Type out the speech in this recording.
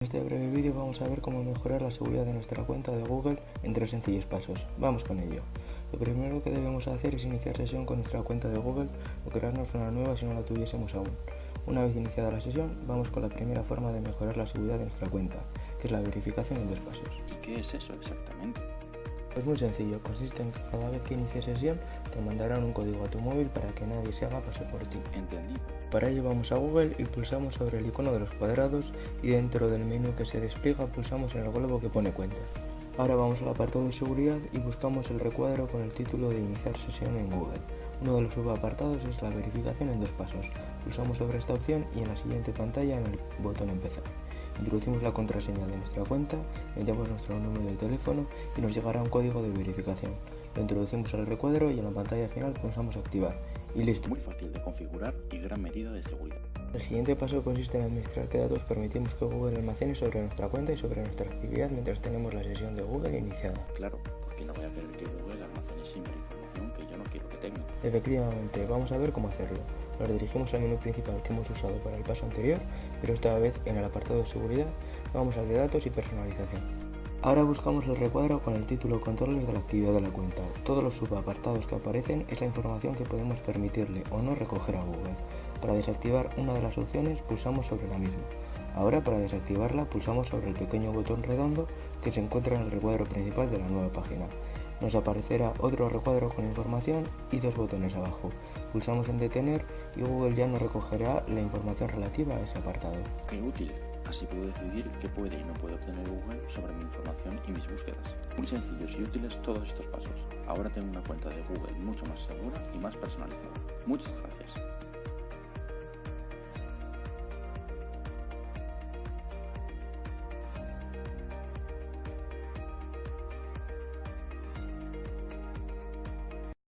En este breve vídeo vamos a ver cómo mejorar la seguridad de nuestra cuenta de Google en tres sencillos pasos. Vamos con ello. Lo primero que debemos hacer es iniciar sesión con nuestra cuenta de Google o crearnos una nueva si no la tuviésemos aún. Una vez iniciada la sesión, vamos con la primera forma de mejorar la seguridad de nuestra cuenta, que es la verificación en dos pasos. ¿Y qué es eso exactamente? Es muy sencillo, consiste en que cada vez que inicies sesión te mandarán un código a tu móvil para que nadie se haga pasar por ti. Entendido. Para ello vamos a Google y pulsamos sobre el icono de los cuadrados y dentro del menú que se despliega pulsamos en el globo que pone cuenta. Ahora vamos al apartado de seguridad y buscamos el recuadro con el título de iniciar sesión en Google. Uno de los subapartados es la verificación en dos pasos. Pulsamos sobre esta opción y en la siguiente pantalla en el botón empezar. Introducimos la contraseña de nuestra cuenta, metemos nuestro número de teléfono y nos llegará un código de verificación. Lo introducimos al recuadro y en la pantalla final pulsamos activar. Y listo. Muy fácil de configurar y gran medida de seguridad. El siguiente paso consiste en administrar qué datos permitimos que Google almacene sobre nuestra cuenta y sobre nuestra actividad mientras tenemos la sesión de Google iniciada. Claro, porque no voy a querer que Google almacene siempre información que yo no quiero que tenga. Efectivamente, vamos a ver cómo hacerlo. Nos dirigimos al menú principal que hemos usado para el paso anterior, pero esta vez en el apartado de seguridad vamos al de datos y personalización. Ahora buscamos el recuadro con el título Controles de la actividad de la cuenta. Todos los subapartados que aparecen es la información que podemos permitirle o no recoger a Google. Para desactivar una de las opciones pulsamos sobre la misma. Ahora para desactivarla pulsamos sobre el pequeño botón redondo que se encuentra en el recuadro principal de la nueva página. Nos aparecerá otro recuadro con información y dos botones abajo. Pulsamos en detener y Google ya nos recogerá la información relativa a ese apartado. ¡Qué útil! Así puedo decidir qué puede y no puede obtener Google sobre mi información y mis búsquedas. Muy sencillos y útiles todos estos pasos. Ahora tengo una cuenta de Google mucho más segura y más personalizada. Muchas gracias.